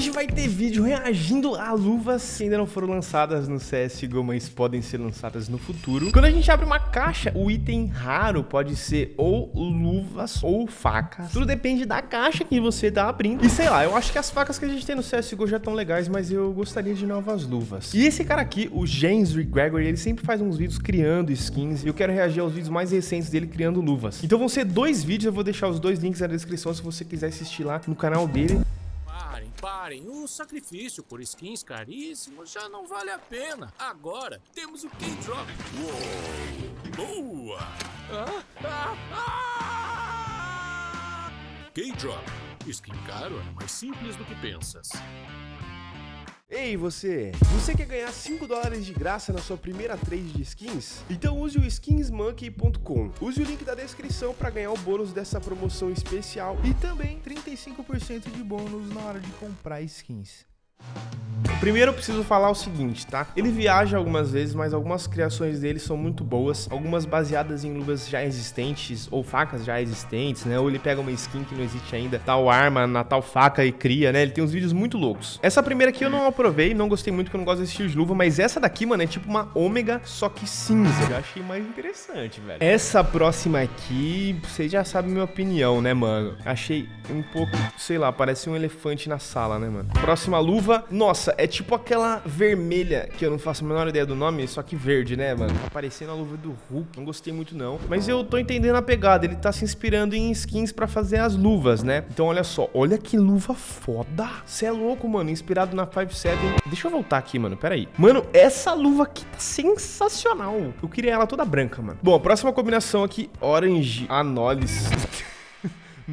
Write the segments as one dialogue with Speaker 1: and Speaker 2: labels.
Speaker 1: Hoje vai ter vídeo reagindo a luvas que ainda não foram lançadas no CSGO, mas podem ser lançadas no futuro. Quando a gente abre uma caixa, o item raro pode ser ou luvas ou facas. Tudo depende da caixa que você tá abrindo. E sei lá, eu acho que as facas que a gente tem no CSGO já estão legais, mas eu gostaria de novas luvas. E esse cara aqui, o James Gregory, ele sempre faz uns vídeos criando skins e eu quero reagir aos vídeos mais recentes dele criando luvas. Então vão ser dois vídeos, eu vou deixar os dois links na descrição se você quiser assistir lá no canal dele.
Speaker 2: Parem, parem. O sacrifício por skins caríssimos já não vale a pena. Agora temos o K-Drop. Uou! Boa! Ah, ah, ah! K-Drop. Skin caro é mais simples do que pensas.
Speaker 1: Ei você, você quer ganhar 5 dólares de graça na sua primeira trade de skins? Então use o skinsmonkey.com. Use o link da descrição para ganhar o bônus dessa promoção especial
Speaker 3: e também 35% de bônus na hora de comprar skins.
Speaker 1: Primeiro eu preciso falar o seguinte, tá? Ele viaja algumas vezes, mas algumas criações dele são muito boas, algumas baseadas em luvas já existentes ou facas já existentes, né? Ou ele pega uma skin que não existe ainda, tal arma na tal faca e cria, né? Ele tem uns vídeos muito loucos. Essa primeira aqui eu não aprovei, não gostei muito, porque eu não gosto desse estilo de luva, mas essa daqui, mano, é tipo uma ômega, só que cinza. Eu achei mais interessante, velho. Essa próxima aqui, vocês já sabem minha opinião, né, mano? Achei um pouco, sei lá, parece um elefante na sala, né, mano? Próxima luva, nossa, é tipo aquela vermelha, que eu não faço a menor ideia do nome, só que verde, né, mano? Tá parecendo a luva do Hulk, não gostei muito não. Mas eu tô entendendo a pegada, ele tá se inspirando em skins pra fazer as luvas, né? Então olha só, olha que luva foda. Você é louco, mano, inspirado na 5.7. Deixa eu voltar aqui, mano, pera aí. Mano, essa luva aqui tá sensacional. Eu queria ela toda branca, mano. Bom, a próxima combinação aqui, Orange Anolis.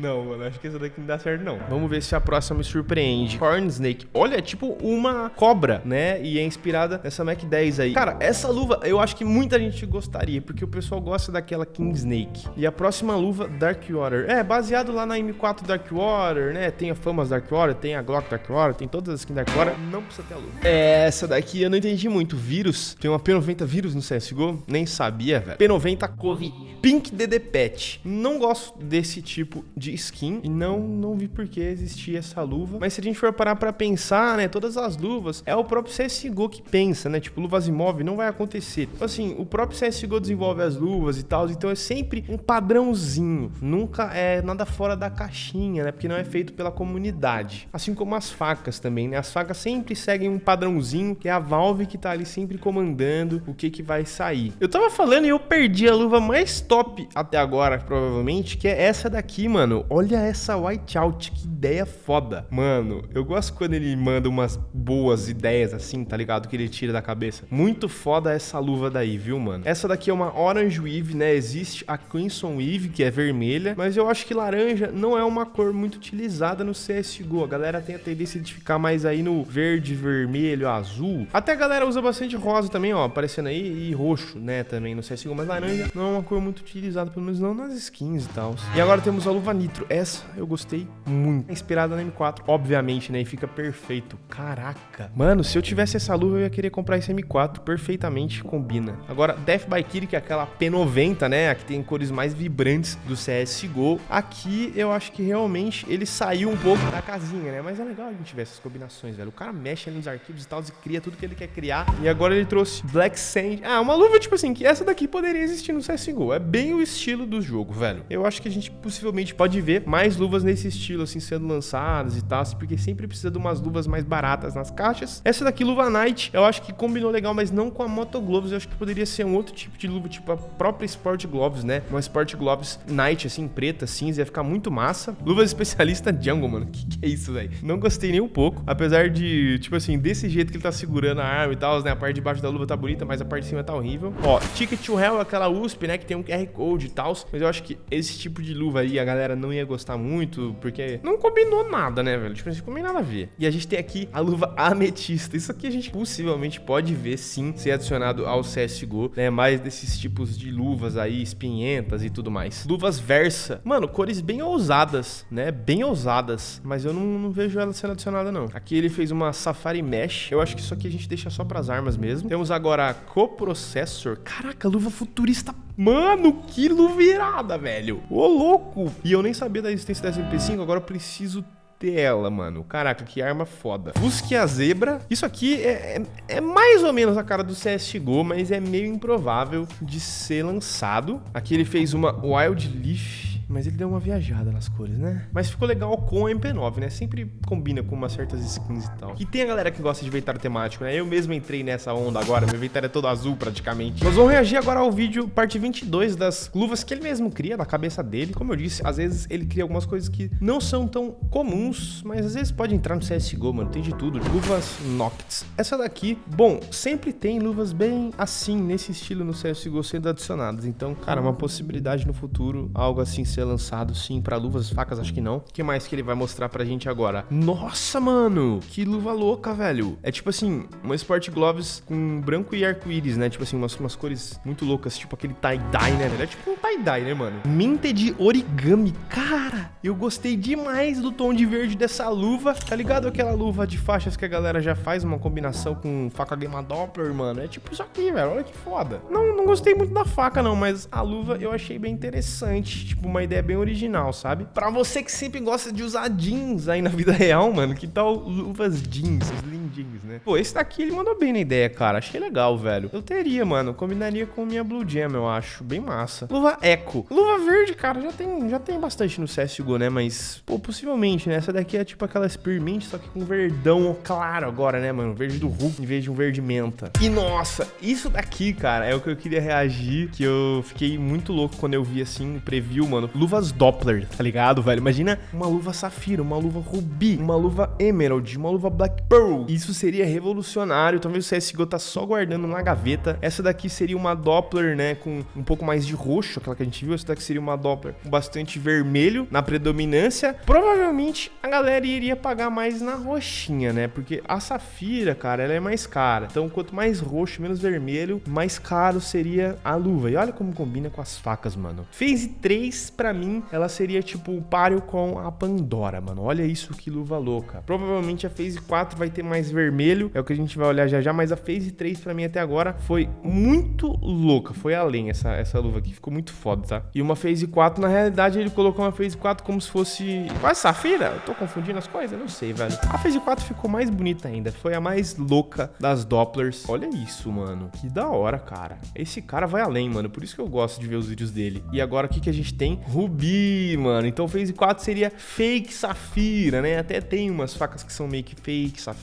Speaker 1: Não, mano, acho que essa daqui não dá certo, não. Vamos ver se a próxima me surpreende. Corn Snake. Olha, é tipo uma cobra, né? E é inspirada nessa Mac 10 aí. Cara, essa luva eu acho que muita gente gostaria, porque o pessoal gosta daquela King Snake. E a próxima luva, Dark Water. É, baseado lá na M4 Dark Water, né? Tem a Famas Dark Water, tem a Glock Dark Water, tem todas as skins Dark Water. Não precisa ter a luva. É, essa daqui eu não entendi muito. Vírus. Tem uma P90 vírus no CSGO? Nem sabia, velho. P90 Covid. Pink DD Pet. Não gosto desse tipo de de skin e não, não vi por que existia essa luva. Mas se a gente for parar pra pensar, né, todas as luvas, é o próprio CSGO que pensa, né? Tipo, luvas imóveis não vai acontecer. Tipo assim, o próprio CSGO desenvolve as luvas e tal, então é sempre um padrãozinho. Nunca é nada fora da caixinha, né? Porque não é feito pela comunidade. Assim como as facas também, né? As facas sempre seguem um padrãozinho, que é a Valve que tá ali sempre comandando o que que vai sair. Eu tava falando e eu perdi a luva mais top até agora, provavelmente, que é essa daqui, mano mano, olha essa whiteout, que ideia foda. Mano, eu gosto quando ele manda umas boas ideias assim, tá ligado? Que ele tira da cabeça. Muito foda essa luva daí, viu, mano? Essa daqui é uma Orange Weave, né? Existe a Crimson Weave, que é vermelha, mas eu acho que laranja não é uma cor muito utilizada no CSGO. A galera tem a tendência de ficar mais aí no verde, vermelho, azul. Até a galera usa bastante rosa também, ó, aparecendo aí, e roxo, né, também no CSGO, mas laranja não é uma cor muito utilizada, pelo menos não nas skins e tal. E agora temos a luva Nitro. Essa eu gostei muito. É inspirada na M4, obviamente, né? E fica perfeito. Caraca. Mano, se eu tivesse essa luva, eu ia querer comprar esse M4. Perfeitamente combina. Agora, Death by Kitty, que é aquela P90, né? A que tem cores mais vibrantes do CSGO. Aqui, eu acho que realmente ele saiu um pouco da casinha, né? Mas é legal a gente ver essas combinações, velho. O cara mexe ali nos arquivos e tal, e cria tudo que ele quer criar. E agora ele trouxe Black Sand. Ah, uma luva, tipo assim, que essa daqui poderia existir no CSGO. É bem o estilo do jogo, velho. Eu acho que a gente possivelmente pode pode ver mais luvas nesse estilo, assim, sendo lançadas e tal, porque sempre precisa de umas luvas mais baratas nas caixas. Essa daqui, luva Night, eu acho que combinou legal, mas não com a Moto Gloves, eu acho que poderia ser um outro tipo de luva, tipo a própria Sport Gloves, né? Uma Sport Gloves Night, assim, preta, cinza, ia ficar muito massa. Luvas especialista Jungle, mano, que que é isso, velho? Não gostei nem um pouco, apesar de, tipo assim, desse jeito que ele tá segurando a arma e tal, né? A parte de baixo da luva tá bonita, mas a parte de cima tá horrível. Ó, Ticket to Hell, aquela USP, né, que tem um QR Code e tal, mas eu acho que esse tipo de luva aí, a galera não ia gostar muito, porque não combinou nada, né, velho? Tipo, não combinou nada a ver. E a gente tem aqui a luva ametista. Isso aqui a gente possivelmente pode ver, sim, ser adicionado ao CSGO, né? Mais desses tipos de luvas aí, espinhentas e tudo mais. Luvas Versa. Mano, cores bem ousadas, né? Bem ousadas, mas eu não, não vejo ela sendo adicionada, não. Aqui ele fez uma Safari Mesh. Eu acho que isso aqui a gente deixa só pras armas mesmo. Temos agora a Coprocessor. Caraca, luva futurista Mano, que luvirada, velho. Ô, louco. E eu nem sabia da existência dessa MP5, agora eu preciso dela, mano. Caraca, que arma foda. Busque a zebra. Isso aqui é, é, é, mais ou menos a cara do CSGO, mas é meio improvável de ser lançado. Aqui ele fez uma Wild Leaf mas ele deu uma viajada nas cores, né? Mas ficou legal com a MP9, né? Sempre combina com umas certas skins e tal. E tem a galera que gosta de inventário temático, né? Eu mesmo entrei nessa onda agora, meu inventário é todo azul praticamente. Nós vamos reagir agora ao vídeo parte 22 das luvas que ele mesmo cria na cabeça dele. Como eu disse, às vezes ele cria algumas coisas que não são tão comuns, mas às vezes pode entrar no CSGO, mano. Tem de tudo. Luvas Noctis. Essa daqui, bom, sempre tem luvas bem assim, nesse estilo no CSGO sendo adicionadas. Então, cara, uma possibilidade no futuro, algo assim ser lançado sim para luvas, facas, acho que não. O que mais que ele vai mostrar pra gente agora? Nossa, mano, que luva louca, velho. É tipo assim, uma Sport Gloves com branco e arco-íris, né? Tipo assim, umas, umas cores muito loucas, tipo aquele tie-dye, né? É tipo um tie-dye, né, mano? Minted origami. Cara, eu gostei demais do tom de verde dessa luva. Tá ligado aquela luva de faixas que a galera já faz uma combinação com faca Gamma Doppler, mano? É tipo isso aqui, velho. Olha que foda. Não, não gostei muito da faca, não, mas a luva eu achei bem interessante. Tipo, uma ideia bem original, sabe? Pra você que sempre gosta de usar jeans aí na vida real, mano, que tal luvas jeans, os lindinhos, né? Pô, esse daqui ele mandou bem na ideia, cara. Achei legal, velho. Eu teria, mano. Combinaria com minha Blue Jam, eu acho. Bem massa. Luva Eco. Luva verde, cara, já tem, já tem bastante no CSGO, né? Mas, pô, possivelmente, né? Essa daqi é tipo aquela Spearmint, só que com verdão claro agora, né, mano? Verde do Hulk em vez de um verde menta. E, nossa, isso daqui, cara, é o que eu queria reagir, que eu fiquei muito louco quando eu vi, assim, o preview, mano. Luvas Doppler, tá ligado, velho? Imagina uma luva safira, uma luva rubi, uma luva emerald, uma luva black pearl. Isso seria revolucionário. Talvez o CSGO tá só guardando na gaveta. Essa daqui seria uma Doppler, né, com um pouco mais de roxo, aquela que a gente viu. Essa daqui seria uma Doppler com bastante vermelho na predominância. Provavelmente a galera iria pagar mais na roxinha, né? Porque a safira, cara, ela é mais cara. Então, quanto mais roxo, menos vermelho, mais caro seria a luva. E olha como combina com as facas, mano. Phase 3, pra mim, ela seria tipo o páreo com a Pandora, mano. Olha isso que luva louca. Provavelmente a Phase 4 vai ter mais vermelho, é o que a gente vai olhar já já, mas a Phase 3 pra mim até agora foi muito louca, foi além essa, essa luva aqui, ficou muito foda, tá? E uma Phase 4, na realidade, ele colocou uma Phase 4 como se fosse quase safira, eu tô confundindo as coisas, não sei, velho. A Phase 4 ficou mais bonita ainda, foi a mais louca das Dopplers. Olha isso, mano, que da hora, cara. Esse cara vai além, mano, por isso que eu gosto de ver os vídeos dele. E agora o que que a gente tem? Rubi, mano. Então Phase 4 seria fake safira, né? Até tem umas facas que são meio que fake safira,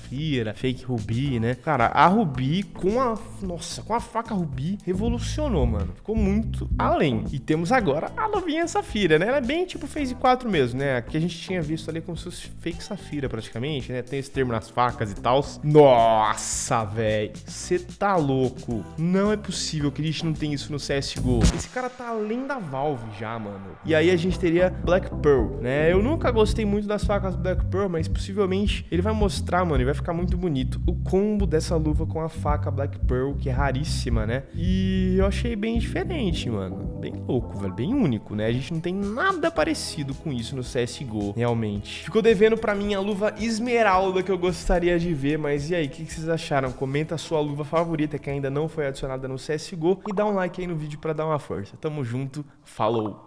Speaker 1: fake rubi, né? Cara, a rubi com a... Nossa, com a faca rubi revolucionou, mano. Ficou muito além. E temos agora a novinha safira, né? Ela é bem tipo Phase 4 mesmo, né? Que a gente tinha visto ali como se fosse fake safira praticamente, né? Tem esse termo nas facas e tal. Nossa, velho. Você tá louco. Não é possível que a gente não tenha isso no CSGO. Esse cara tá além da Valve já, mano. E aí a gente teria Black Pearl, né? Eu nunca gostei muito das facas Black Pearl, mas possivelmente ele vai mostrar, mano, e vai ficar muito bonito o combo dessa luva com a faca Black Pearl, que é raríssima, né? E eu achei bem diferente, mano. Bem louco, velho, bem único, né? A gente não tem nada parecido com isso no CSGO, realmente. Ficou devendo pra mim a luva esmeralda que eu gostaria de ver, mas e aí, o que, vocês acharam? Comenta a sua luva favorita que ainda não foi adicionada no CSGO e dá um like aí no vídeo pra dar uma força. Tamo junto, falou!